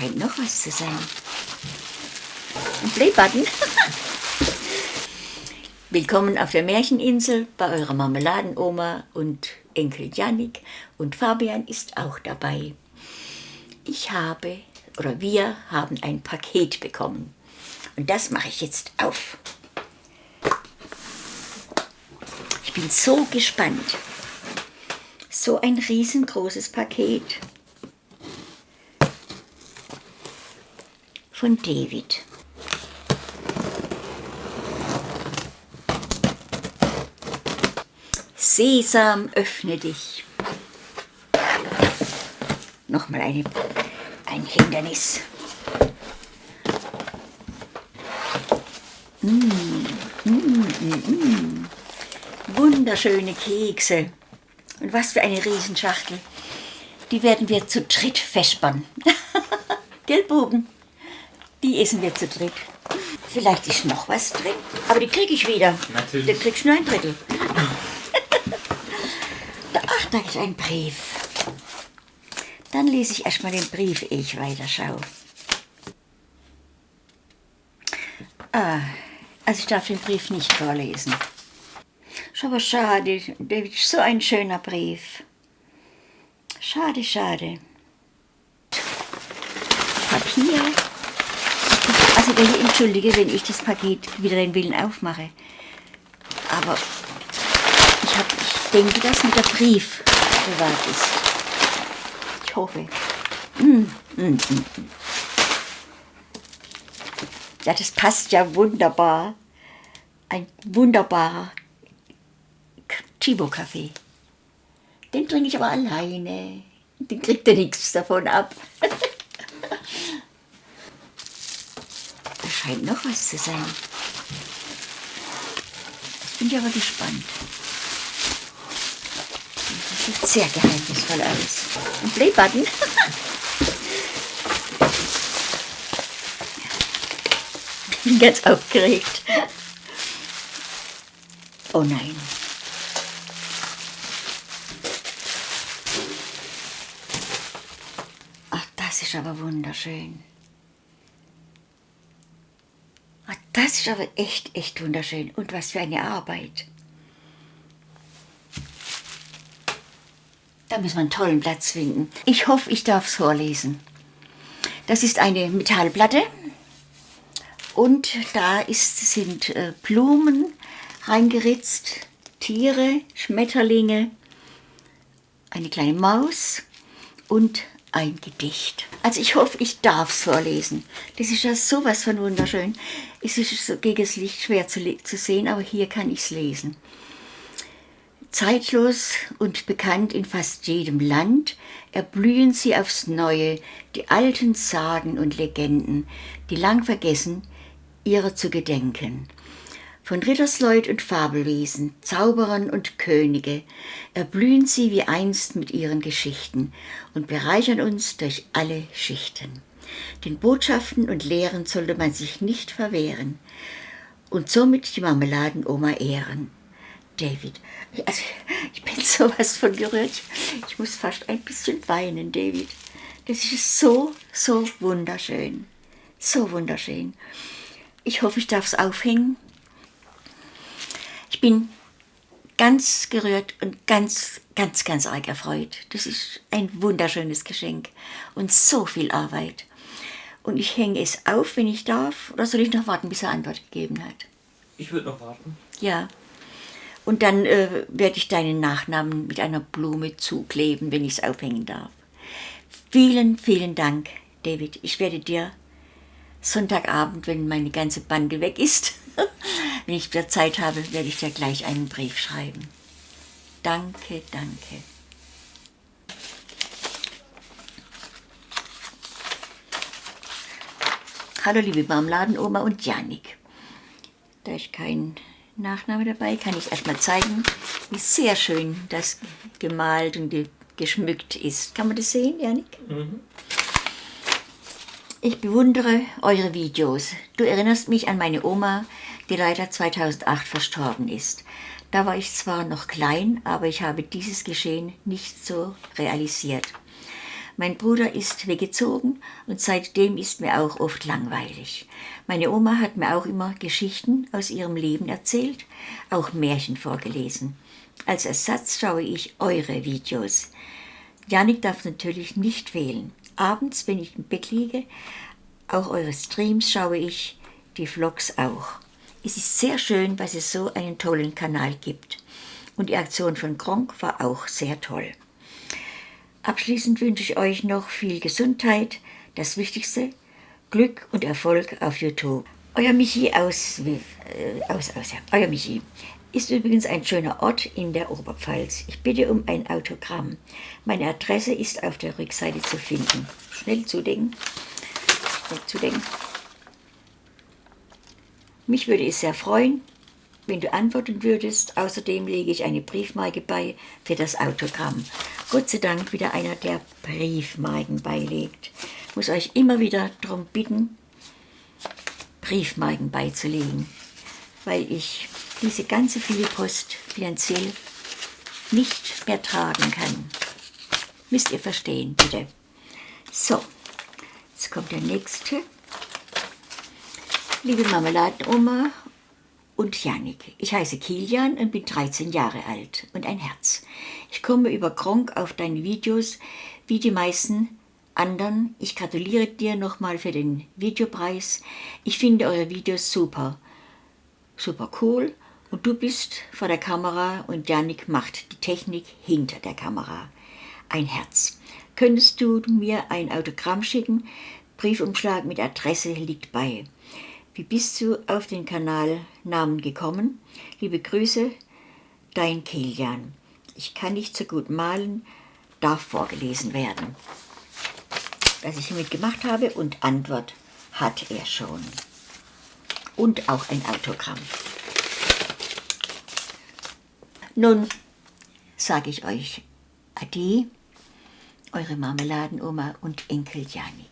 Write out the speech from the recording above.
scheint noch was zu sein. Ein Playbutton. Willkommen auf der Märcheninsel bei eurer Marmeladenoma und Enkel Janik und Fabian ist auch dabei. Ich habe, oder wir haben ein Paket bekommen. Und das mache ich jetzt auf. Ich bin so gespannt. So ein riesengroßes Paket. Von David. Sesam, öffne dich. Nochmal eine, ein Hindernis. Mm, mm, mm, mm. Wunderschöne Kekse. Und was für eine Riesenschachtel. Die werden wir zu dritt vespern. Gell? Die essen wir zu dritt. Vielleicht ist noch was drin, aber die kriege ich wieder. Natürlich. Da kriegst du nur ein Drittel. Ach, da ist ein Brief. Dann lese ich erstmal den Brief, ehe ich weiterschaue. Ah, also ich darf den Brief nicht vorlesen. Ist aber schade, David, so ein schöner Brief. Schade, schade. Papier. Also bitte entschuldige, wenn ich das Paket wieder den Willen aufmache. Aber ich, hab, ich denke, dass mit der Brief bewahrt ist. Ich hoffe. Mm, mm, mm, mm. Ja, das passt ja wunderbar. Ein wunderbarer Chibo-Kaffee. Den trinke ich aber alleine. Den kriegt er nichts davon ab. scheint noch was zu sein. Jetzt bin ich aber gespannt. Das sieht sehr geheimnisvoll aus. Ein Playbutton. Ich bin ganz aufgeregt. Oh nein. Ach, das ist aber wunderschön. Ach, das ist aber echt, echt wunderschön. Und was für eine Arbeit. Da müssen wir einen tollen Platz finden. Ich hoffe, ich darf es vorlesen. Das ist eine Metallplatte und da ist, sind äh, Blumen reingeritzt, Tiere, Schmetterlinge, eine kleine Maus und ein Gedicht. Also ich hoffe, ich darf es vorlesen. Das ist ja sowas von wunderschön. Es ist gegen das Licht schwer zu, zu sehen, aber hier kann ich es lesen. Zeitlos und bekannt in fast jedem Land erblühen sie aufs Neue, die alten Sagen und Legenden, die lang vergessen, ihrer zu gedenken. Von Rittersleut und Fabelwesen, Zauberern und Könige erblühen sie wie einst mit ihren Geschichten und bereichern uns durch alle Schichten. Den Botschaften und Lehren sollte man sich nicht verwehren und somit die Marmeladenoma ehren. David, also ich bin sowas von gerührt. Ich muss fast ein bisschen weinen, David. Das ist so, so wunderschön. So wunderschön. Ich hoffe, ich darf es aufhängen. Ich bin ganz gerührt und ganz, ganz, ganz arg erfreut. Das ist ein wunderschönes Geschenk und so viel Arbeit. Und ich hänge es auf, wenn ich darf, oder soll ich noch warten, bis er Antwort gegeben hat? Ich würde noch warten. Ja. Und dann äh, werde ich deinen Nachnamen mit einer Blume zukleben, wenn ich es aufhängen darf. Vielen, vielen Dank, David. Ich werde dir Sonntagabend, wenn meine ganze Bande weg ist, wenn ich wieder Zeit habe, werde ich dir gleich einen Brief schreiben. Danke, danke. Hallo liebe Marmeladenoma und Janik. Da ist kein Nachname dabei, kann ich erstmal zeigen, wie sehr schön das gemalt und ge geschmückt ist. Kann man das sehen, Janik? Ich bewundere eure Videos. Du erinnerst mich an meine Oma, die leider 2008 verstorben ist. Da war ich zwar noch klein, aber ich habe dieses Geschehen nicht so realisiert. Mein Bruder ist weggezogen und seitdem ist mir auch oft langweilig. Meine Oma hat mir auch immer Geschichten aus ihrem Leben erzählt, auch Märchen vorgelesen. Als Ersatz schaue ich eure Videos. Janik darf natürlich nicht fehlen. Abends, wenn ich im Bett liege, auch eure Streams schaue ich, die Vlogs auch. Es ist sehr schön, dass es so einen tollen Kanal gibt. Und die Aktion von Gronk war auch sehr toll. Abschließend wünsche ich euch noch viel Gesundheit, das Wichtigste, Glück und Erfolg auf YouTube. Euer Michi aus, äh, aus, aus. Euer Michi ist übrigens ein schöner Ort in der Oberpfalz. Ich bitte um ein Autogramm. Meine Adresse ist auf der Rückseite zu finden. Schnell zudenken. Schnell zudenken. Mich würde es sehr freuen, wenn du antworten würdest. Außerdem lege ich eine Briefmarke bei für das Autogramm. Gott sei Dank wieder einer, der Briefmarken beilegt. Ich muss euch immer wieder darum bitten, Briefmarken beizulegen, weil ich diese ganze viele Post finanziell nicht mehr tragen kann. Müsst ihr verstehen, bitte. So, jetzt kommt der nächste. Liebe Marmeladenoma und Janik. Ich heiße Kilian und bin 13 Jahre alt und ein Herz. Ich komme über Kronk auf deine Videos, wie die meisten anderen. Ich gratuliere dir nochmal für den Videopreis. Ich finde eure Videos super, super cool und du bist vor der Kamera und Janik macht die Technik hinter der Kamera. Ein Herz. Könntest du mir ein Autogramm schicken? Briefumschlag mit Adresse liegt bei. Wie bist du auf den Kanalnamen gekommen? Liebe Grüße, dein Kilian. Ich kann nicht so gut malen, darf vorgelesen werden. Was ich hiermit gemacht habe und Antwort hat er schon. Und auch ein Autogramm. Nun sage ich euch Ade, eure Marmeladenoma und Enkel Jani.